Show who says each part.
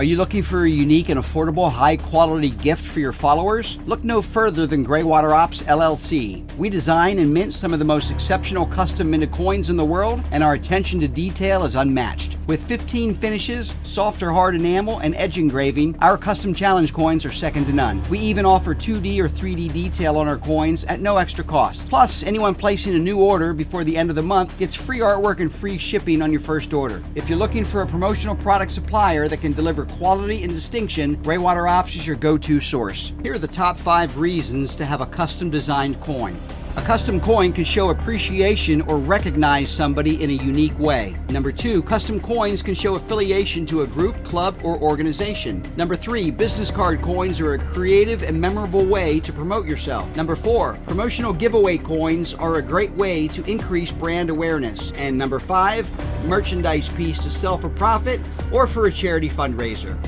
Speaker 1: Are you looking for a unique and affordable, high quality gift for your followers? Look no further than Greywater Ops LLC. We design and mint some of the most exceptional custom minted coins in the world, and our attention to detail is unmatched. With 15 finishes, soft or hard enamel, and edge engraving, our custom challenge coins are second to none. We even offer 2D or 3D detail on our coins at no extra cost. Plus, anyone placing a new order before the end of the month gets free artwork and free shipping on your first order. If you're looking for a promotional product supplier that can deliver quality and distinction, Greywater Ops is your go to source. Here are the top five reasons to have a custom designed coin. A custom coin can show appreciation or recognize somebody in a unique way. Number two, custom coins can show affiliation to a group, club, or organization. Number three, business card coins are a creative and memorable way to promote yourself. Number four, promotional giveaway coins are a great way to increase brand awareness. And number five, merchandise piece to sell for profit or for a charity fundraiser.